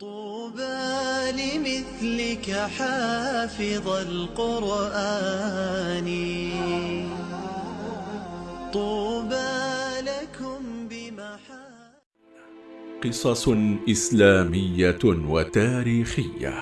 طوبى لمثلك حافظ القرآن. طوبى لكم بمحا قصص إسلامية وتاريخية.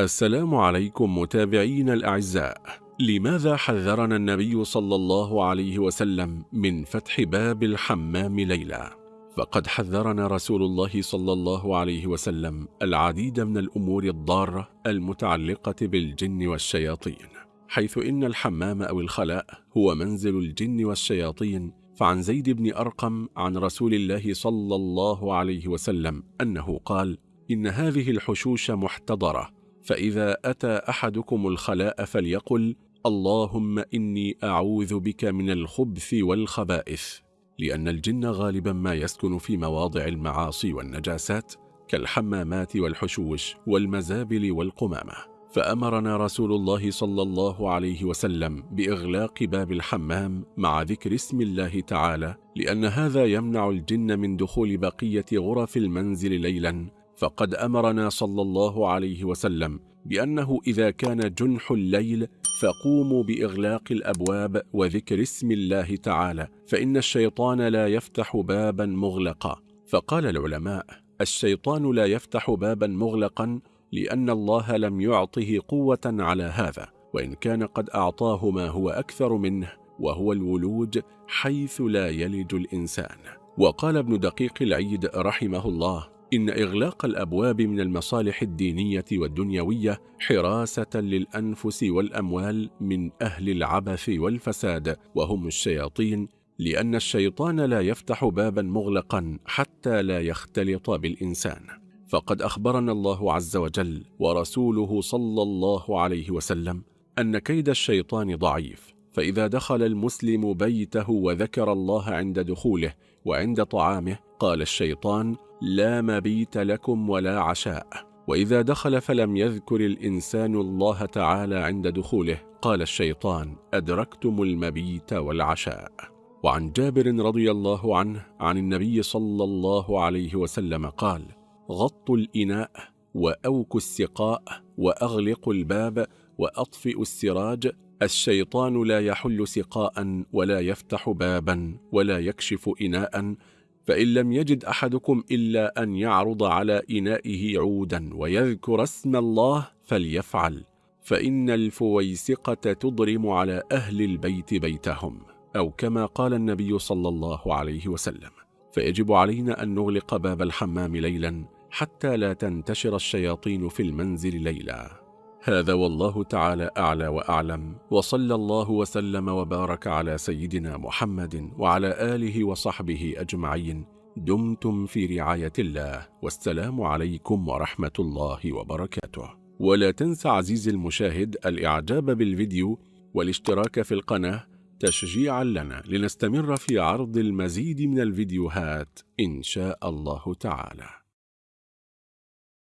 السلام عليكم متابعين الأعزاء. لماذا حذرنا النبي صلى الله عليه وسلم من فتح باب الحمام ليلة؟ فقد حذرنا رسول الله صلى الله عليه وسلم العديد من الأمور الضارة المتعلقة بالجن والشياطين حيث إن الحمام أو الخلاء هو منزل الجن والشياطين فعن زيد بن أرقم عن رسول الله صلى الله عليه وسلم أنه قال إن هذه الحشوش محتضرة فإذا أتى أحدكم الخلاء فليقل اللهم إني أعوذ بك من الخبث والخبائث. لأن الجن غالبا ما يسكن في مواضع المعاصي والنجاسات كالحمامات والحشوش والمزابل والقمامة. فأمرنا رسول الله صلى الله عليه وسلم بإغلاق باب الحمام مع ذكر اسم الله تعالى لأن هذا يمنع الجن من دخول بقية غرف المنزل ليلا فقد أمرنا صلى الله عليه وسلم بأنه إذا كان جنح الليل فقوموا بإغلاق الأبواب وذكر اسم الله تعالى فإن الشيطان لا يفتح بابا مغلقا. فقال العلماء الشيطان لا يفتح بابا مغلقا لأن الله لم يعطه قوة على هذا وإن كان قد أعطاه ما هو أكثر منه وهو الولوج حيث لا يلج الإنسان. وقال ابن دقيق العيد رحمه الله إن إغلاق الأبواب من المصالح الدينية والدنيوية حراسة للأنفس والأموال من أهل العبث والفساد وهم الشياطين لأن الشيطان لا يفتح بابا مغلقا حتى لا يختلط بالإنسان. فقد أخبرنا الله عز وجل ورسوله صلى الله عليه وسلم أن كيد الشيطان ضعيف فإذا دخل المسلم بيته وذكر الله عند دخوله وعند طعامه قال الشيطان لا مبيت لكم ولا عشاء. وإذا دخل فلم يذكر الإنسان الله تعالى عند دخوله قال الشيطان أدركتم المبيت والعشاء. وعن جابر رضي الله عنه عن النبي صلى الله عليه وسلم قال غطوا الإناء وأوكوا السقاء وأغلقوا الباب وأطفئوا السراج الشيطان لا يحل سقاء ولا يفتح بابا ولا يكشف إناء فإن لم يجد أحدكم إلا أن يعرض على إنائه عودا ويذكر اسم الله فليفعل فإن الفويسقة تضرم على أهل البيت بيتهم أو كما قال النبي صلى الله عليه وسلم. فيجب علينا أن نغلق باب الحمام ليلا حتى لا تنتشر الشياطين في المنزل ليلا. هذا والله تعالى أعلى وأعلم وصلى الله وسلم وبارك على سيدنا محمد وعلى آله وصحبه أجمعين. دمتم في رعاية الله والسلام عليكم ورحمة الله وبركاته. ولا تنسى عزيزي المشاهد الإعجاب بالفيديو والاشتراك في القناة تشجيعا لنا لنستمر في عرض المزيد من الفيديوهات إن شاء الله تعالى.